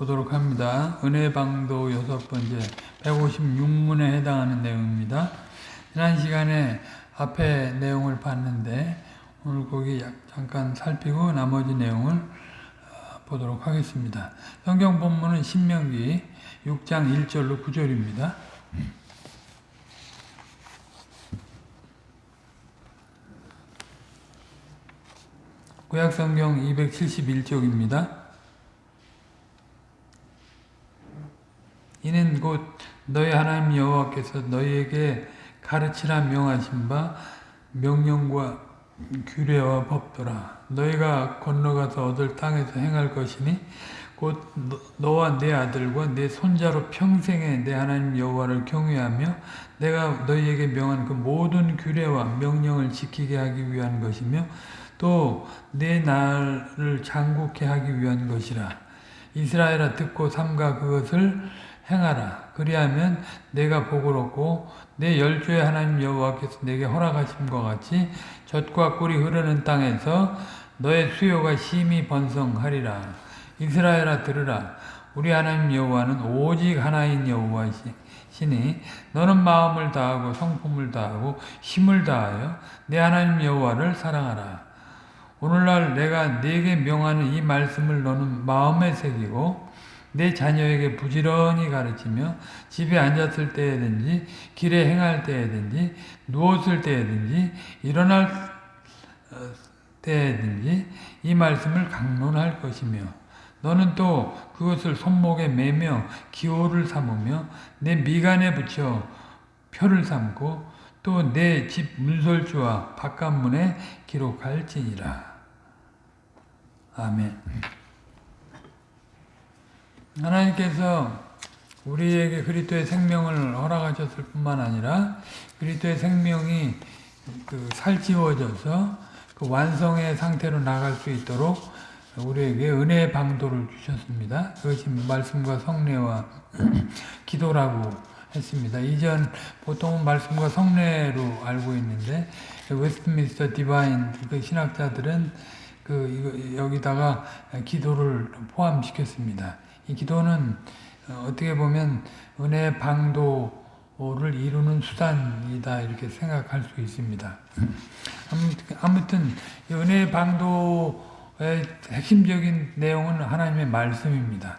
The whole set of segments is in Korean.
보도록 합니다. 은혜방도 여섯 번째 156문에 해당하는 내용입니다. 지난 시간에 앞에 내용을 봤는데 오늘 거기 잠깐 살피고 나머지 내용을 어, 보도록 하겠습니다. 성경 본문은 신명기 6장 1절로 9절입니다. 구약성경 271쪽입니다. 이는 곧 너희 하나님 여호와께서 너희에게 가르치라 명하신 바 명령과 규례와 법도라. 너희가 건너가서 얻을 땅에서 행할 것이니 곧 너와 내 아들과 내 손자로 평생에 내 하나님 여호와를 경외하며 내가 너희에게 명한 그 모든 규례와 명령을 지키게 하기 위한 것이며 또 내 나라를 장국케 하기 위한 것이라. 이스라엘아 듣고 삼가 그것을 행하라. 그리하면 내가 복을 얻고 내 열조의 하나님 여호와께서 내게 허락하심과 같이 젖과 꿀이 흐르는 땅에서 너의 수요가 심히 번성하리라. 이스라엘아 들으라. 우리 하나님 여호와는 오직 하나인 여호와시니 너는 마음을 다하고 성품을 다하고 힘을 다하여 내 하나님 여호와를 사랑하라. 오늘날 내가 네게 명하는 이 말씀을 너는 마음에 새기고 내 자녀에게 부지런히 가르치며 집에 앉았을 때에든지 길에 행할 때에든지 누웠을 때에든지 일어날 어, 때에든지 이 말씀을 강론할 것이며 너는 또 그것을 손목에 매며 기호를 삼으며 내 미간에 붙여 표를 삼고 또 내 집 문설주와 바깥문에 기록할지니라. 아멘. 하나님께서 우리에게 그리스도의 생명을 허락하셨을 뿐만 아니라 그리스도의 생명이 그 살찌워져서 그 완성의 상태로 나갈 수 있도록 우리에게 은혜의 방도를 주셨습니다. 그것이 말씀과 성례와 기도라고 했습니다. 이전 보통은 말씀과 성례로 알고 있는데 웨스트민스터 Divine 그 신학자들은 그 여기다가 기도를 포함시켰습니다. 이 기도는 어, 어떻게 보면 은혜 방도를 이루는 수단이다 이렇게 생각할 수 있습니다. 아무튼 은혜 방도의 핵심적인 내용은 하나님의 말씀입니다.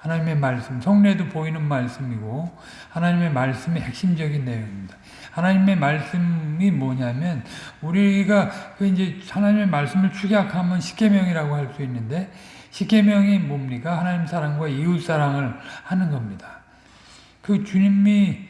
하나님의 말씀, 성례도 보이는 말씀이고 하나님의 말씀이 핵심적인 내용입니다. 하나님의 말씀이 뭐냐면 우리가 그 이제 하나님의 말씀을 축약하면 십계명이라고 할 수 있는데 십계명이 뭡니까? 하나님 사랑과 이웃 사랑을 하는 겁니다. 그 주님이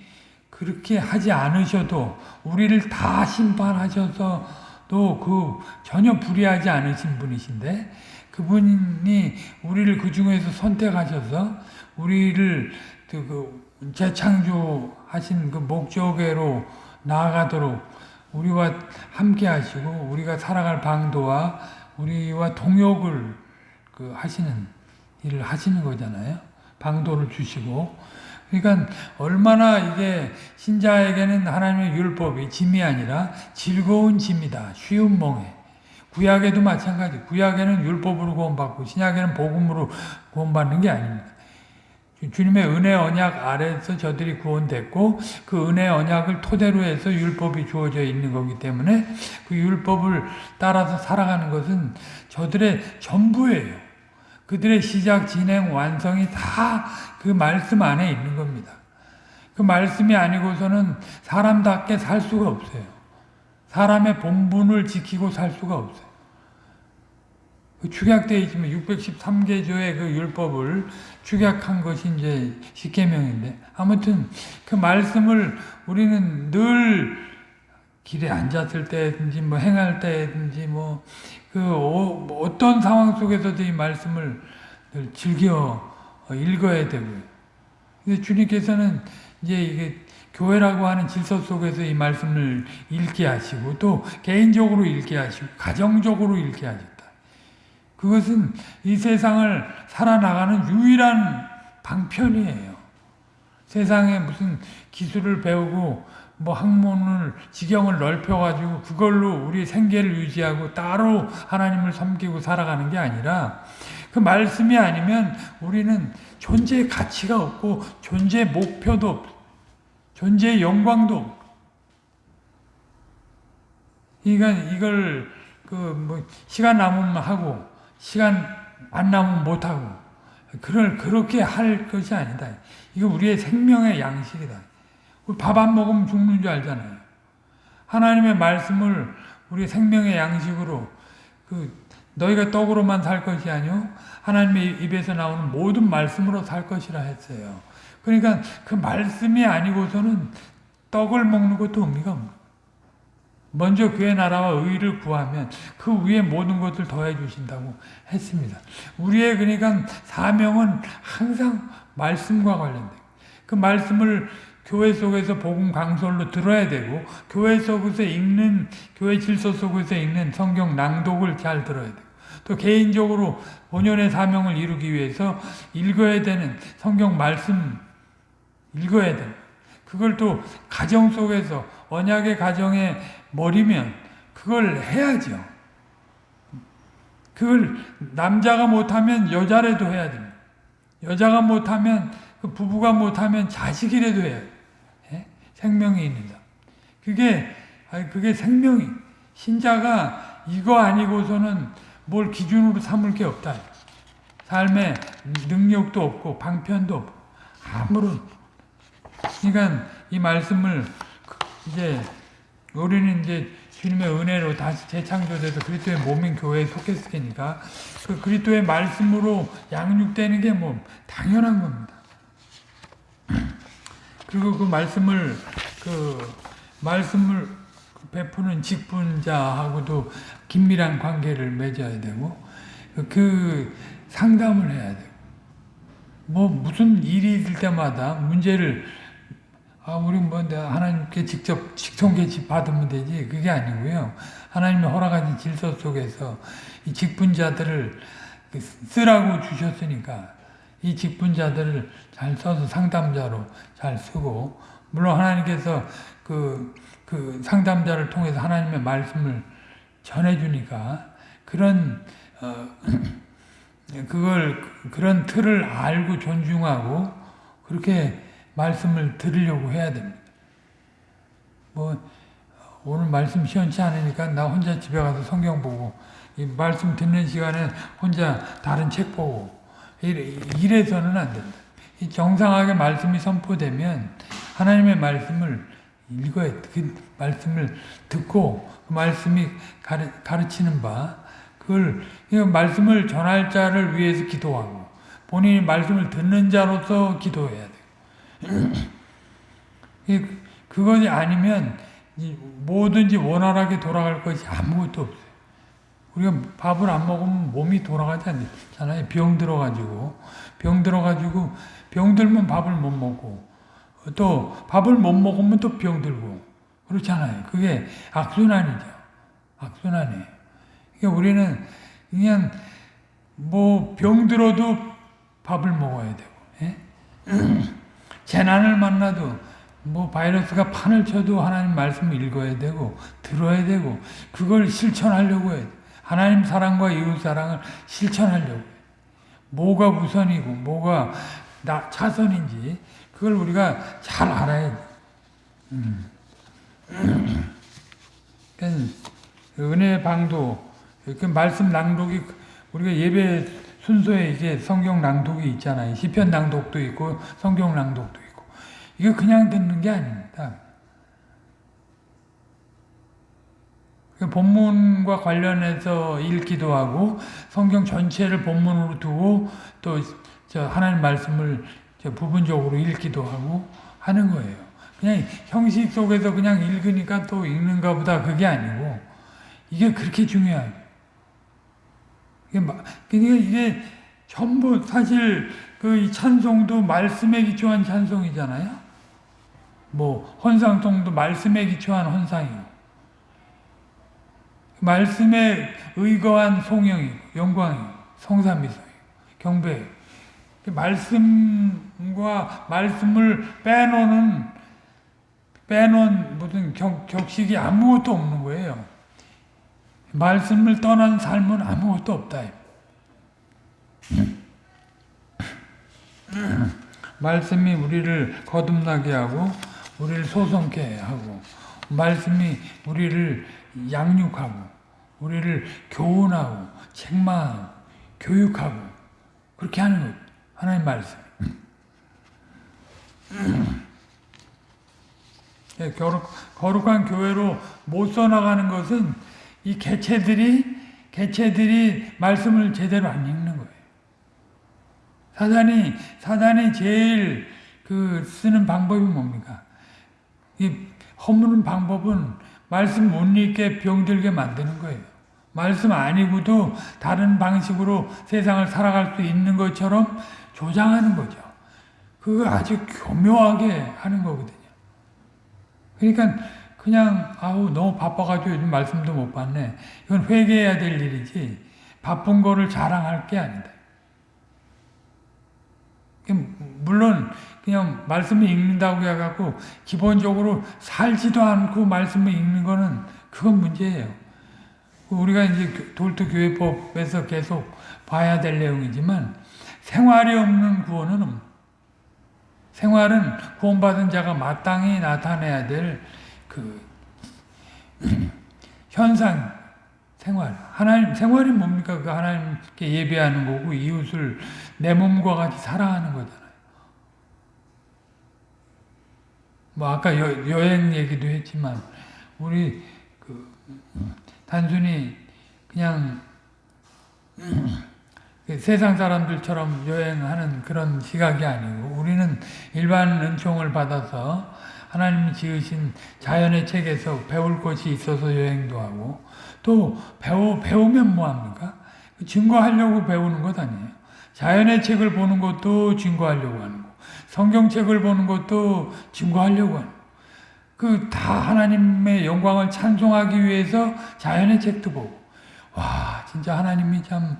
그렇게 하지 않으셔도 우리를 다 심판하셔서 또그 전혀 불의하지 않으신 분이신데 그분이 우리를 그 중에서 선택하셔서 우리를 그 재창조하신 그 목적으로 나아가도록 우리와 함께 하시고 우리가 살아갈 방도와 우리와 동역을 그 하시는 일을 하시는 거잖아요. 방도를 주시고 그러니까 얼마나 이게 신자에게는 하나님의 율법이 짐이 아니라 즐거운 짐이다. 쉬운 멍에. 구약에도 마찬가지. 구약에는 율법으로 구원받고 신약에는 복음으로 구원받는 게 아닙니다. 주님의 은혜 언약 아래서 저들이 구원됐고 그 은혜 언약을 토대로 해서 율법이 주어져 있는 거기 때문에 그 율법을 따라서 살아가는 것은 저들의 전부예요. 그들의 시작, 진행, 완성이 다 그 말씀 안에 있는 겁니다. 그 말씀이 아니고서는 사람답게 살 수가 없어요. 사람의 본분을 지키고 살 수가 없어요. 그 축약되어 있지만 613개조의 그 율법을 축약한 것이 이제 십계명인데 아무튼 그 말씀을 우리는 늘 길에 앉았을 때든지 뭐 행할 때든지 뭐그 어, 어떤 상황 속에서도 이 말씀을 즐겨 읽어야 되고요. 근데 주님께서는 이제 이게 교회라고 하는 질서 속에서 이 말씀을 읽게 하시고 또 개인적으로 읽게 하시고 가정적으로 읽게 하셨다. 그것은 이 세상을 살아나가는 유일한 방편이에요. 세상에 무슨 기술을 배우고 뭐 학문을 지경을 넓혀 가지고 그걸로 우리 생계를 유지하고 따로 하나님을 섬기고 살아가는 게 아니라 그 말씀이 아니면 우리는 존재의 가치가 없고 존재의 목표도 없고 존재의 영광도 없고 그러니까 이걸 그 뭐 시간 남으면 하고 시간 안 남으면 못 하고 그럴 그렇게 할 것이 아니다. 이거 우리의 생명의 양식이다. 밥 안 먹으면 죽는 줄 알잖아요. 하나님의 말씀을 우리 생명의 양식으로 그 너희가 떡으로만 살 것이 아니요 하나님의 입에서 나오는 모든 말씀으로 살 것이라 했어요. 그러니까 그 말씀이 아니고서는 떡을 먹는 것도 의미가 없는 먼저 그의 나라와 의를 구하면 그 위에 모든 것을 더해 주신다고 했습니다. 우리의 그러니까 사명은 항상 말씀과 관련된 그 말씀을 교회 속에서 복음 강설로 들어야 되고 교회 속에서 읽는 교회 질서 속에서 읽는 성경 낭독을 잘 들어야 되고 또 개인적으로 본연의 사명을 이루기 위해서 읽어야 되는 성경 말씀 읽어야 되는 그걸 또 가정 속에서 언약의 가정에 머리면 그걸 해야죠. 그걸 남자가 못하면 여자라도 해야 됩니다. 여자가 못하면 그 부부가 못하면 자식이라도 해야 돼요. 예? 생명이 있는다. 그게 아니, 그게 생명이 신자가 이거 아니고서는 뭘 기준으로 삼을 게 없다. 삶에 능력도 없고 방편도 없고 아무런 그러니까 이 말씀을 이제 우리는 이제 주님의 은혜로 다시 재창조돼서 그리스도의 몸인 교회에 속했으니까 그 그리스도의 말씀으로 양육되는 게 뭐 당연한 겁니다. 그리고 그 말씀을 그 말씀을 베푸는 직분자하고도 긴밀한 관계를 맺어야 되고 그 상담을 해야 되고 뭐 무슨 일이 있을 때마다 문제를 아, 우리 뭐 하나님께 직접 직통계시 받으면 되지 그게 아니고요. 하나님의 허락하신 질서 속에서 이 직분자들을 그 쓰라고 주셨으니까 이 직분자들을 잘 써서 상담자로 잘 쓰고 물론 하나님께서 그, 그 상담자를 통해서 하나님의 말씀을 전해주니까 그런 어, 그걸 그런 틀을 알고 존중하고 그렇게 말씀을 들으려고 해야 됩니다. 뭐 오늘 말씀 시원치 않으니까 나 혼자 집에 가서 성경 보고 이 말씀 듣는 시간에 혼자 다른 책 보고 이래, 서는 안 된다. 정상하게 말씀이 선포되면 하나님의 말씀을 읽어야 그 말씀을 듣고 그 말씀이 가르, 가르치는 바 그걸 말씀을 전할 자를 위해서 기도하고 본인이 말씀을 듣는 자로서 기도해야 돼. 그것이 아니면 뭐든지 원활하게 돌아갈 것이 아무것도 없어요. 우리가 밥을 안 먹으면 몸이 돌아가지 않잖아요. 병 들어가지고 병 들어가지고 병 들면 밥을 못 먹고 또 밥을 못 먹으면 또 병 들고 그렇잖아요. 그게 악순환이죠. 악순환이에요. 그러니까 우리는 그냥 뭐 병 들어도 밥을 먹어야 되고 예? 재난을 만나도 뭐 바이러스가 판을 쳐도 하나님 말씀을 읽어야 되고 들어야 되고 그걸 실천하려고 해야 돼. 하나님 사랑과 이웃 사랑을 실천하려고 해. 뭐가 우선이고 뭐가 나 차선인지 그걸 우리가 잘 알아야 돼. 음. 은혜 방도 그 말씀 낭독이 우리가 예배 순서에 이제 성경 낭독이 있잖아요. 시편 낭독도 있고 성경 낭독도 있고 이거 그냥 듣는 게 아닙니다. 그 본문과 관련해서 읽기도 하고 성경 전체를 본문으로 두고 또 하나님 말씀을 부분적으로 읽기도 하고 하는 거예요. 그냥 형식 속에서 그냥 읽으니까 또 읽는가 보다 그게 아니고 이게 그렇게 중요해요. 그러니까 이게 전부 사실 그 찬송도 말씀에 기초한 찬송이잖아요. 뭐 헌상송도 말씀에 기초한 헌상이고 말씀에 의거한 송영이고 영광이고 성삼미성이고 경배 말씀과 말씀을 빼놓는 빼놓은 무슨 격, 격식이 아무것도 없는 거예요. 말씀을 떠난 삶은 아무것도 없다. 말씀이 우리를 거듭나게 하고 우리를 소성케 하고 말씀이 우리를 양육하고 우리를 교훈하고 책망하고 교육하고 그렇게 하는 거예요. 하나님 말씀. 예, 거룩, 거룩한 교회로 못 써나가는 것은 이 개체들이 개체들이 말씀을 제대로 안 읽는 거예요. 사단이 사단이 제일 그 쓰는 방법이 뭡니까? 이 허무는 방법은 말씀 못 읽게 병들게 만드는 거예요. 말씀 아니고도 다른 방식으로 세상을 살아갈 수 있는 것처럼 조장하는 거죠. 그거 아주 교묘하게 하는 거거든요. 그러니까 그냥 아우 너무 바빠가지고 요즘 말씀도 못 받네. 이건 회개해야 될 일이지 바쁜 거를 자랑할 게 아니다. 물론 그냥 말씀을 읽는다고 해갖고 기본적으로 살지도 않고 말씀을 읽는 거는 그건 문제예요. 우리가 이제 돌도 교회법에서 계속 봐야 될 내용이지만 생활이 없는 구원은 없 생활은 구원받은 자가 마땅히 나타내야 될 그 현상 생활. 하나님 생활이 뭡니까? 그 하나님께 예배하는 거고 이웃을 내 몸과 같이 사랑하는 거잖아요. 뭐 아까 여, 여행 얘기도 했지만 우리 그 단순히 그냥 그 세상 사람들처럼 여행하는 그런 시각이 아니고 우리는 일반 은총을 받아서 하나님이 지으신 자연의 책에서 배울 것이 있어서 여행도 하고 또 배우, 배우면 뭐합니까? 증거하려고 배우는 것 아니에요. 자연의 책을 보는 것도 증거하려고 하는 거 성경책을 보는 것도 증거하려고 하는 그 다 하나님의 영광을 찬송하기 위해서 자연의 책도 보고 와 진짜 하나님이 참,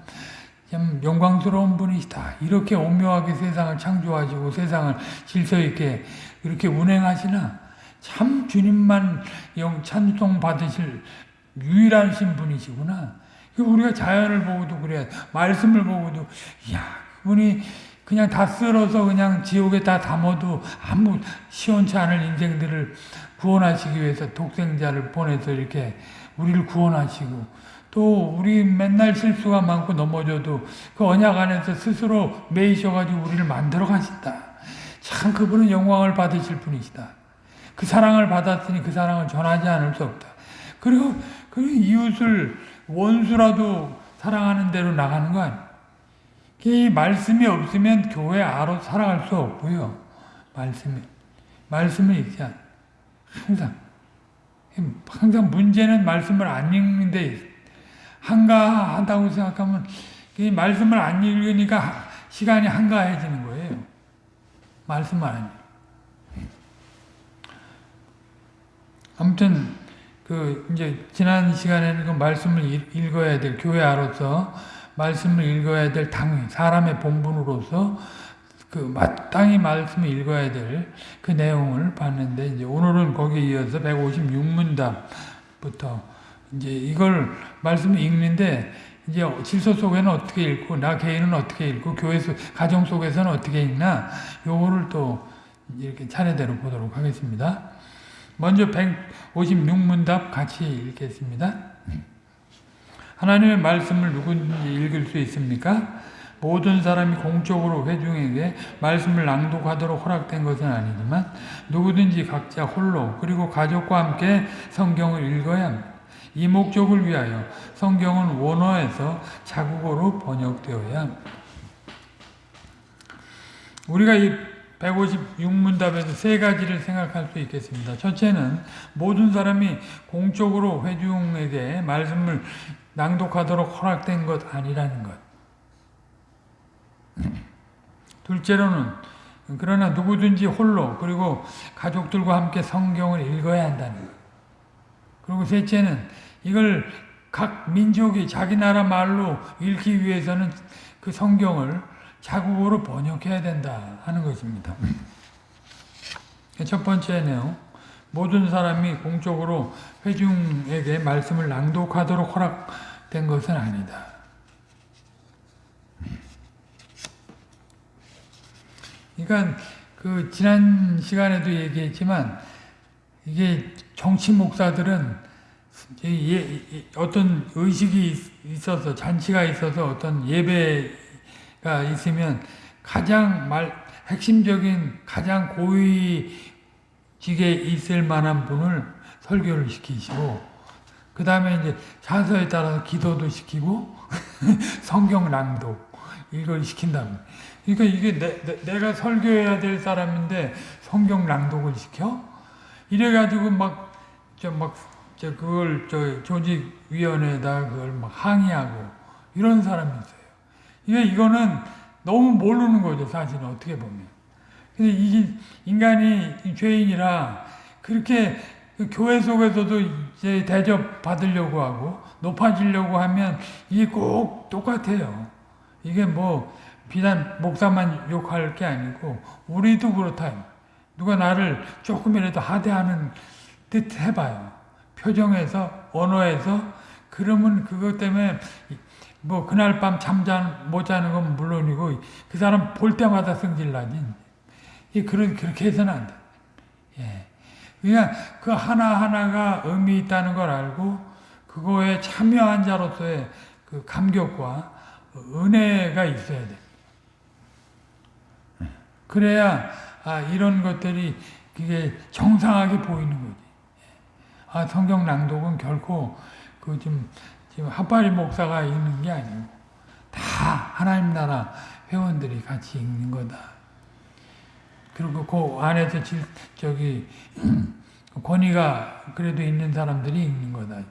참 영광스러운 분이시다. 이렇게 오묘하게 세상을 창조하시고 세상을 질서 있게 이렇게 운행하시나 참 주님만 영 찬송 받으실 유일하신 분이시구나. 우리가 자연을 보고도 그래 말씀을 보고도 야 그분이 그냥 다 쓸어서 그냥 지옥에 다 담아도 아무 시원치 않을 인생들을 구원하시기 위해서 독생자를 보내서 이렇게 우리를 구원하시고 또 우리 맨날 실수가 많고 넘어져도 그 언약 안에서 스스로 매이셔가지고 우리를 만들어 가신다. 참 그분은 영광을 받으실 분이시다. 그 사랑을 받았으니 그 사랑을 전하지 않을 수 없다. 그리고 그 이웃을 원수라도 사랑하는 대로 나가는 거 아니에요. 이 말씀이 없으면 교회 아로 살아갈 수 없고요. 말씀이 말씀을 읽지 않. 항상 항상 문제는 말씀을 안 읽는데 한가하다고 생각하면 이 말씀을 안 읽으니까 시간이 한가해지는 거예요. 말씀을 안 읽. 아무튼 그 이제 지난 시간에는 그 말씀을 읽어야 될 교회아로서 말씀을 읽어야 될 당위 사람의 본분으로서 그 마땅히 말씀을 읽어야 될 그 내용을 봤는데 이제 오늘은 거기에 이어서 156문답부터 이제 이걸 말씀을 읽는데 이제 질서 속에는 어떻게 읽고 나 개인은 어떻게 읽고 교회 속 가정 속에서는 어떻게 읽나 요거를 또 이렇게 차례대로 보도록 하겠습니다. 먼저 156문답 같이 읽겠습니다. 하나님의 말씀을 누구든지 읽을 수 있습니까? 모든 사람이 공적으로 회중에게 말씀을 낭독하도록 허락된 것은 아니지만 누구든지 각자 홀로 그리고 가족과 함께 성경을 읽어야 합니다. 이 목적을 위하여 성경은 원어에서 자국어로 번역되어야 합니다. 우리가 이 156문답에서 세 가지를 생각할 수 있겠습니다. 첫째는 모든 사람이 공적으로 회중에게 말씀을 낭독하도록 허락된 것 아니라는 것. 둘째로는 그러나 누구든지 홀로 그리고 가족들과 함께 성경을 읽어야 한다는 것. 그리고 셋째는 이걸 각 민족이 자기 나라 말로 읽기 위해서는 그 성경을 자국어로 번역해야 된다 하는 것입니다. 첫 번째 내용 모든 사람이 공적으로 회중에게 말씀을 낭독하도록 허락된 것은 아니다. 그러니까 그 지난 시간에도 얘기했지만 이게 정치 목사들은 이 예- 이- 어떤 의식이 있- 있어서 잔치가 있어서 어떤 예배가 있으면 가장 말 핵심적인 가장 고위직에 있을 만한 분을 설교를 시키시고 그 다음에 이제 자서에 따라서 기도도 시키고 성경 낭독 이걸 시킨다고. 그러니까 이게 내, 내, 가 설교해야 될 사람인데 성경 낭독을 시켜? 이래가지고 막 저 막 저 그걸 저 조직위원회에다 그걸 막 항의하고 이런 사람이 있어요. 이게 이거는 너무 모르는 거죠 사실은 어떻게 보면. 근데 이게 인간이 죄인이라 그렇게 그 교회 속에서도 이제 대접 받으려고 하고 높아지려고 하면 이게 꼭 똑같아요. 이게 뭐 비단 목사만 욕할 게 아니고 우리도 그렇다. 누가 나를 조금이라도 하대하는 듯 해봐요. 표정에서 언어에서 그러면 그것 때문에 뭐 그날 밤잠못 자는 건 물론이고 그 사람 볼 때마다 성질나지. 이 그런 그렇게 해서는 안 돼. 예. 그냥 그 하나 하나가 의미 있다는 걸 알고 그거에 참여한 자로서의 그 감격과 은혜가 있어야 돼. 그래야 아 이런 것들이 그게 정상하게 보이는 거지. 아 성경 낭독은 결코 그 지금 지금 핫바리 목사가 읽는 게 아니고 다 하나님 나라 회원들이 같이 읽는 거다. 그리고 그 안에서 질, 저기 권위가 그래도 있는 사람들이 읽는 거다.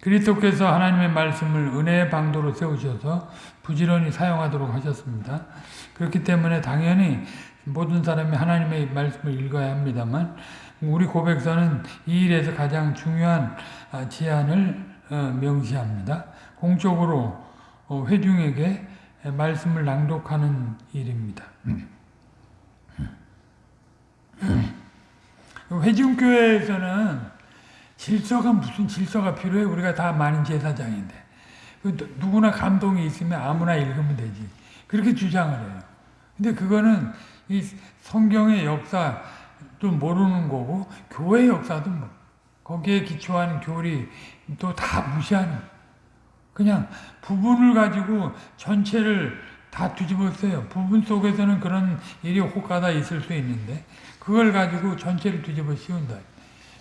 그리스도께서 하나님의 말씀을 은혜의 방도로 세우셔서 부지런히 사용하도록 하셨습니다. 그렇기 때문에 당연히 모든 사람이 하나님의 말씀을 읽어야 합니다만 우리 고백서는 이 일에서 가장 중요한 제안을 명시합니다. 공적으로 회중에게 말씀을 낭독하는 일입니다. 회중교회에서는 질서가 무슨 질서가 필요해? 우리가 다 많은 제사장인데. 누구나 감동이 있으면 아무나 읽으면 되지. 그렇게 주장을 해요. 근데 그거는 이 성경의 역사 도 모르는 거고, 교회 역사도 뭐, 거기에 기초한 교리 또 다 무시하는. 그냥 부분을 가지고 전체를 다 뒤집어 써요. 부분 속에서는 그런 일이 혹가다 있을 수 있는데, 그걸 가지고 전체를 뒤집어 씌운다.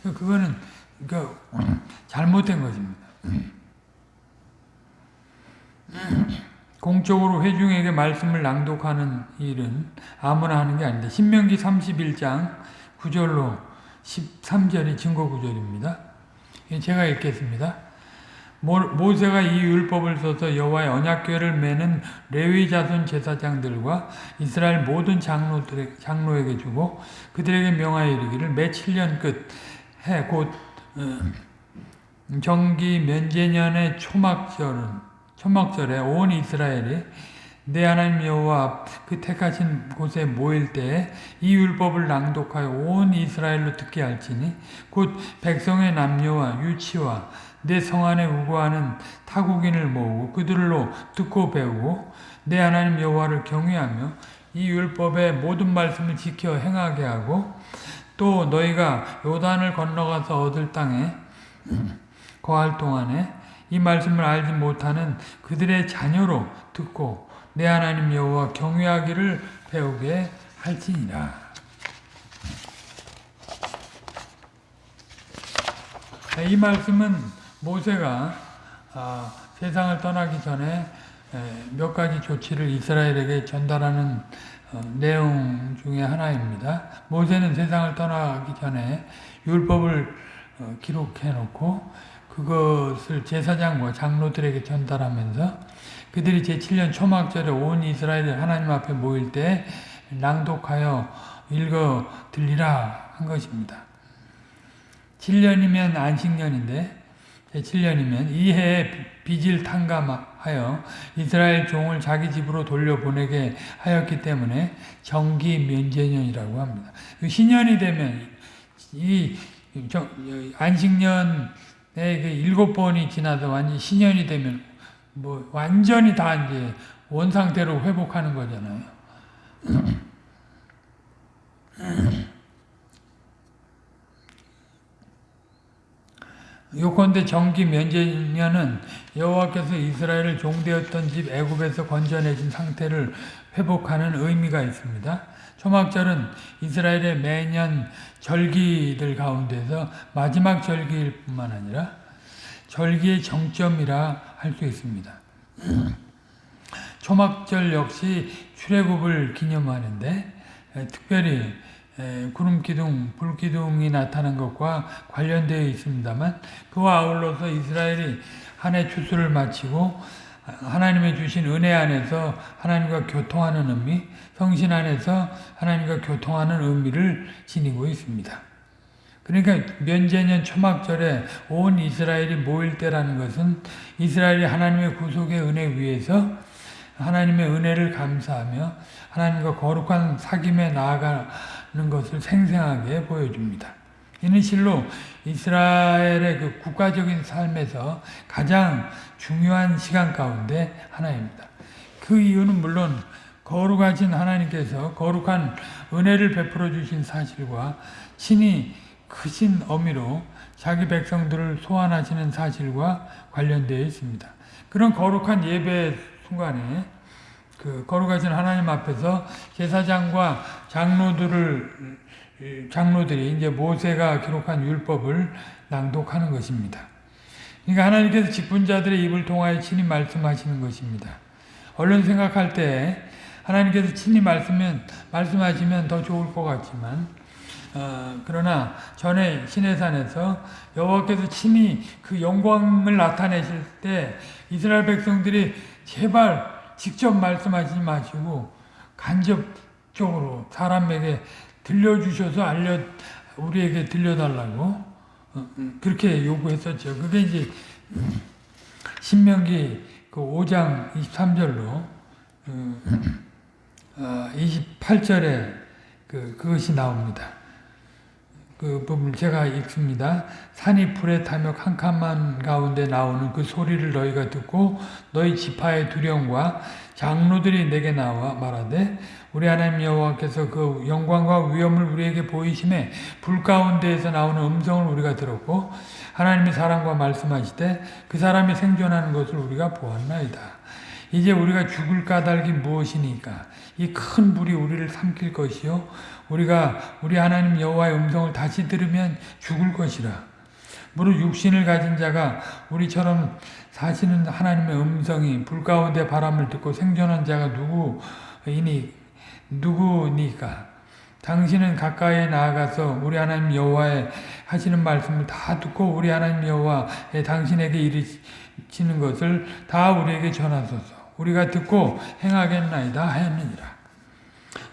그거는 그러니까 잘못된 것입니다. 공적으로 회중에게 말씀을 낭독하는 일은 아무나 하는 게 아닌데 신명기 31장 9절로 13절이 증거 구절입니다. 제가 읽겠습니다. 모세가 이 율법을 써서 여호와의 언약궤를 매는 레위 자손 제사장들과 이스라엘 모든 장로들의 장로에게 주고 그들에게 명하여 이르기를 매 7년 끝해곧 정기 면제년의 초막절은 초막절에 온 이스라엘이 내 하나님 여호와 그 택하신 곳에 모일 때에 이 율법을 낭독하여 온 이스라엘로 듣게 할지니 곧 백성의 남녀와 유치와 내 성 안에 우고하는 타국인을 모으고 그들로 듣고 배우고 내 하나님 여호와를 경외하며 이 율법의 모든 말씀을 지켜 행하게 하고 또 너희가 요단을 건너가서 얻을 땅에 거할 동안에 이 말씀을 알지 못하는 그들의 자녀로 듣고 내 하나님 여호와 경외하기를 배우게 할지니라. 이 말씀은 모세가 아, 세상을 떠나기 전에 몇 가지 조치를 이스라엘에게 전달하는 어, 내용 중에 하나입니다. 모세는 세상을 떠나기 전에 율법을 어, 기록해 놓고 그것을 제사장과 장로들에게 전달하면서 그들이 제7년 초막절에 온 이스라엘이 하나님 앞에 모일 때 낭독하여 읽어 들리라 한 것입니다. 7년이면 안식년인데 제7년이면 이 해에 빚을 탕감하여 이스라엘 종을 자기 집으로 돌려보내게 하였기 때문에 정기 면제년이라고 합니다. 그 신년이 되면 이 안식년의 그 일곱 번이 지나서 완전 신년이 되면 뭐 완전히 다 이제 원 상태로 회복하는 거잖아요. 요컨대 정기 면제년은 여호와께서 이스라엘을 종되었던 집 애굽에서 건져내신 상태를 회복하는 의미가 있습니다. 초막절은 이스라엘의 매년 절기들 가운데서 마지막 절기일 뿐만 아니라 절기의 정점이라 할 수 있습니다. 초막절 역시 출애굽을 기념하는데 특별히 구름 기둥, 불 기둥이 나타난 것과 관련되어 있습니다만 그와 아울러서 이스라엘이 한 해 추수를 마치고 하나님의 주신 은혜 안에서 하나님과 교통하는 의미, 성신 안에서 하나님과 교통하는 의미를 지니고 있습니다. 그러니까 면제년 초막절에 온 이스라엘이 모일 때라는 것은 이스라엘이 하나님의 구속의 은혜 위에서 하나님의 은혜를 감사하며 하나님과 거룩한 사귐에 나아가는 것을 생생하게 보여줍니다. 이는 실로 이스라엘의 그 국가적인 삶에서 가장 중요한 시간 가운데 하나입니다. 그 이유는 물론 거룩하신 하나님께서 거룩한 은혜를 베풀어 주신 사실과 친히 크신 어미로 자기 백성들을 소환하시는 사실과 관련되어 있습니다. 그런 거룩한 예배 순간에 그 거룩하신 하나님 앞에서 제사장과 장로들을 장로들이 이제 모세가 기록한 율법을 낭독하는 것입니다. 그러니까 하나님께서 직분자들의 입을 통하여 친히 말씀하시는 것입니다. 얼른 생각할 때 하나님께서 친히 말씀하시면 더 좋을 것 같지만 어, 그러나 전에 시내산에서 여호와께서 친히 그 영광을 나타내실 때 이스라엘 백성들이 제발 직접 말씀하지 마시고 간접적으로 사람에게 들려주셔서 알려 우리에게 들려달라고 어, 음, 그렇게 요구했었죠. 그게 이제 신명기 그 5장 23절로 28절에 그 그것이 나옵니다. 그 부분 제가 읽습니다. 산이 불에 타며 캄캄한 가운데 나오는 그 소리를 너희가 듣고 너희 지파의 두려움과 장로들이 내게 나와 말하되 우리 하나님 여호와께서 그 영광과 위엄을 우리에게 보이심에 불 가운데에서 나오는 음성을 우리가 들었고 하나님의 사랑과 말씀하시되 그 사람이 생존하는 것을 우리가 보았나이다. 이제 우리가 죽을 까닭이 무엇이니까 이 큰 불이 우리를 삼킬 것이요 우리가 우리 하나님 여호와의 음성을 다시 들으면 죽을 것이라. 무릇 육신을 가진 자가 우리처럼 사시는 하나님의 음성이 불 가운데 바람을 듣고 생존한 자가 누구이니 누구니까? 당신은 가까이 나아가서 우리 하나님 여호와의 하시는 말씀을 다 듣고 우리 하나님 여호와의 당신에게 이르시는 것을 다 우리에게 전하소서. 우리가 듣고 행하겠나이다 하였느니라.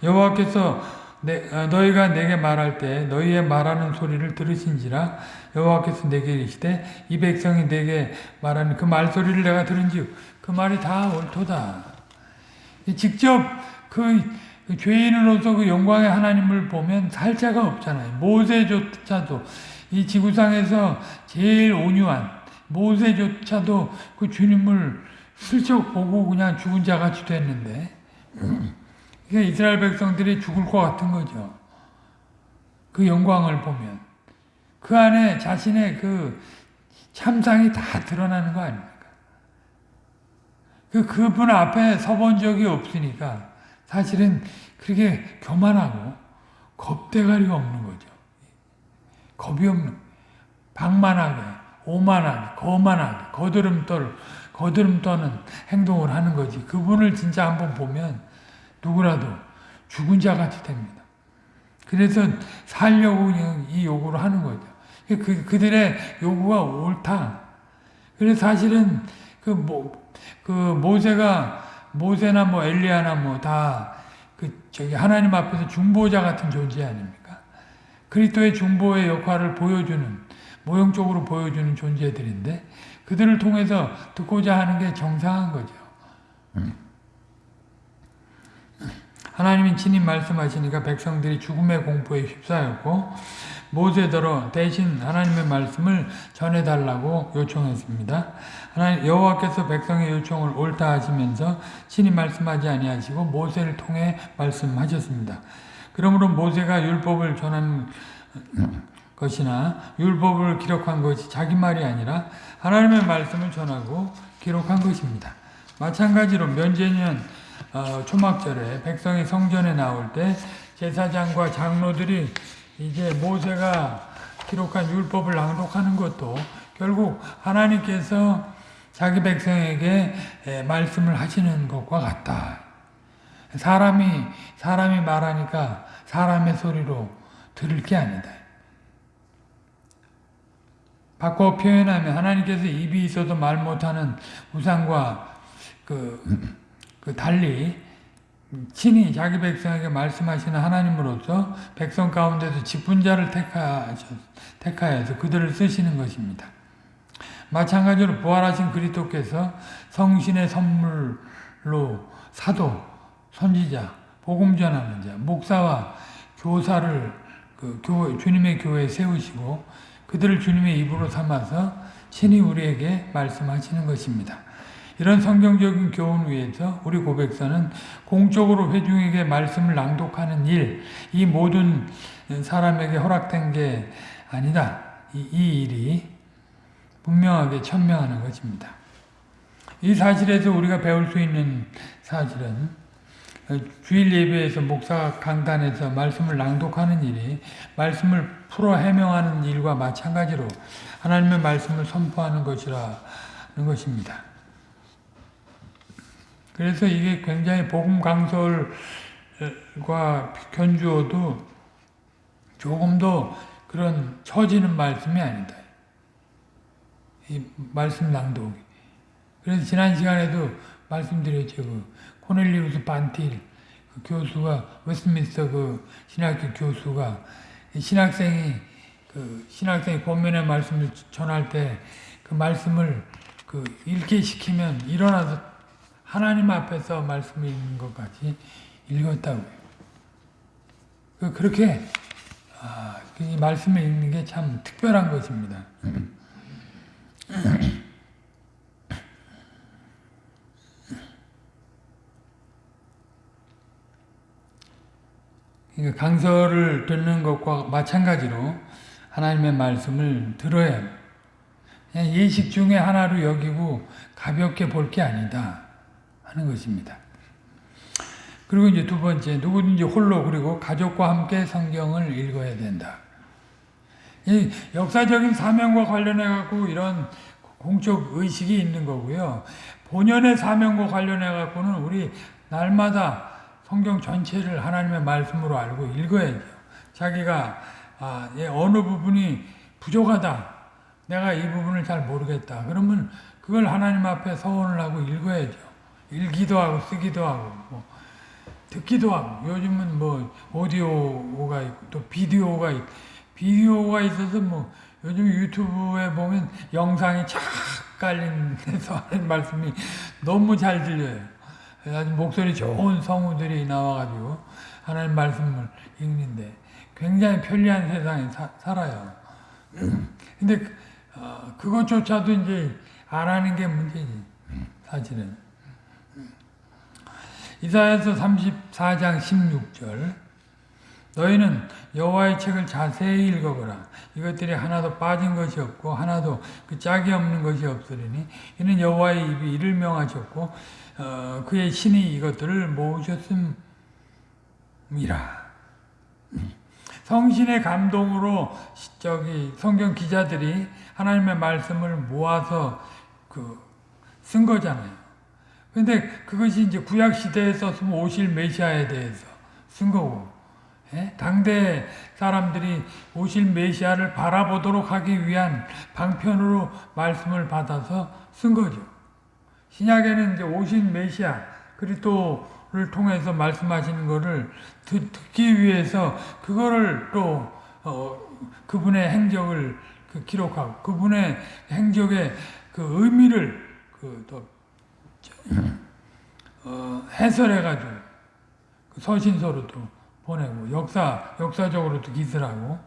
여호와께서 어, 너희가 내게 말할 때 너희의 말하는 소리를 들으신지라 여호와께서 내게 이르시되 이 백성이 내게 말하는 그 말소리를 내가 들은즉 그 말이 다 옳도다. 직접 그 죄인으로서 그 영광의 하나님을 보면 살 자가 없잖아요. 모세조차도 이 지구상에서 제일 온유한 모세조차도 그 주님을 슬쩍 보고 그냥 죽은 자 같이 됐는데 그러니까 이스라엘 백성들이 죽을 것 같은 거죠. 그 영광을 보면. 그 안에 자신의 그 참상이 다 드러나는 거 아닙니까? 그, 그분 앞에 서본 적이 없으니까 사실은 그렇게 교만하고 겁대가리가 없는 거죠. 겁이 없는, 방만하게, 오만하게, 거만하게, 거드름 떠는 행동을 하는 거지. 그분을 진짜 한번 보면 누구라도 죽은 자 같이 됩니다. 그래서 살려고 이 요구를 하는 거죠. 그, 그들의 요구가 옳다. 그래서 사실은 그, 모, 그 모세가, 모세나 뭐 엘리야나 뭐 다 그 저기 하나님 앞에서 중보자 같은 존재 아닙니까? 그리스도의 중보의 역할을 보여주는, 모형적으로 보여주는 존재들인데 그들을 통해서 듣고자 하는 게 정상한 거죠. 음. 하나님이 친히 말씀하시니까 백성들이 죽음의 공포에 휩싸였고 모세더러 대신 하나님의 말씀을 전해달라고 요청했습니다. 하나님 여호와께서 백성의 요청을 옳다 하시면서 친히 말씀하지 아니하시고 모세를 통해 말씀하셨습니다. 그러므로 모세가 율법을 전한 것이나 율법을 기록한 것이 자기 말이 아니라 하나님의 말씀을 전하고 기록한 것입니다. 마찬가지로 면제년 어, 초막절에 백성이 성전에 나올 때 제사장과 장로들이 이제 모세가 기록한 율법을 낭독하는 것도 결국 하나님께서 자기 백성에게 에, 말씀을 하시는 것과 같다. 사람이 사람이 말하니까 사람의 소리로 들을 게 아니다. 바꿔 표현하면 하나님께서 입이 있어도 말 못하는 우상과 그, 그 달리 친히 자기 백성에게 말씀하시는 하나님으로서 백성 가운데서 직분자를 택하여서 그들을 쓰시는 것입니다. 마찬가지로 부활하신 그리스도께서 성신의 선물로 사도, 선지자, 복음 전하는 자, 목사와 교사를 그 교회, 주님의 교회에 세우시고 그들을 주님의 입으로 삼아서 친히 우리에게 말씀하시는 것입니다. 이런 성경적인 교훈 위에서 우리 고백사는 공적으로 회중에게 말씀을 낭독하는 일, 이 모든 사람에게 허락된 게 아니다. 이, 이 일이 분명하게 천명하는 것입니다. 이 사실에서 우리가 배울 수 있는 사실은 주일 예배에서 목사 강단에서 말씀을 낭독하는 일이 말씀을 풀어 해명하는 일과 마찬가지로 하나님의 말씀을 선포하는 것이라는 것입니다. 그래서 이게 굉장히 복음 강설과 견주어도 조금도 그런 처지는 말씀이 아니다. 이 말씀 낭독이. 그래서 지난 시간에도 말씀드렸죠. 그 코넬리우스 반틸 그 교수가 웨스트민스터 그 신학교 교수가 신학생이 그 신학생이 권면의 말씀을 전할 때 그 말씀을 그 읽게 시키면 일어나서 하나님 앞에서 말씀을 읽는 것 같이 읽었다고요. 그 그렇게 아, 이 말씀을 읽는 게 참 특별한 것입니다. 강서를 듣는 것과 마찬가지로 하나님의 말씀을 들어야 예식 중에 하나로 여기고 가볍게 볼 게 아니다 하는 것입니다. 그리고 이제 두 번째 누구든지 홀로 그리고 가족과 함께 성경을 읽어야 된다. 이 역사적인 사명과 관련해 갖고 이런 공적 의식이 있는 거고요. 본연의 사명과 관련해 갖고는 우리 날마다 성경 전체를 하나님의 말씀으로 알고 읽어야죠. 자기가 아, 예, 어느 부분이 부족하다. 내가 이 부분을 잘 모르겠다. 그러면 그걸 하나님 앞에 서원을 하고 읽어야죠. 읽기도 하고 쓰기도 하고 뭐 듣기도 하고 요즘은 뭐 오디오가 있고 또 비디오가 있고 비디오가 있어서 뭐 요즘 유튜브에 보면 영상이 쫙 깔린 데서 하는 말씀이 너무 잘 들려요. 아주 목소리 좋은 성우들이 나와가지고 하나님 말씀을 읽는데 굉장히 편리한 세상에 사, 살아요. 근데 어, 그것조차도 이제 안 하는 게 문제지 사실은. 이사야서 34장 16절 너희는 여호와의 책을 자세히 읽어보라. 이것들이 하나도 빠진 것이 없고 하나도 그 짝이 없는 것이 없으리니 이는 여호와의 입이 이를 명하셨고 어, 그의 신이 이것들을 모으셨음이라. 성신의 감동으로 저기 성경 기자들이 하나님의 말씀을 모아서 그 쓴 거잖아요. 근데 그것이 이제 구약 시대에 썼으면 오실 메시아에 대해서 쓴 거고, 예? 당대 사람들이 오실 메시아를 바라보도록 하기 위한 방편으로 말씀을 받아서 쓴 거죠. 신약에는 이제 오신 메시아 그리스도를 통해서 말씀하시는 것을 듣, 기 위해서 그거를 또 어, 그분의 행적을 그 기록하고 그분의 행적의 그 의미를 그 또 어, 해설해가지고 그 서신서로도 보내고 역사 역사적으로도 기술하고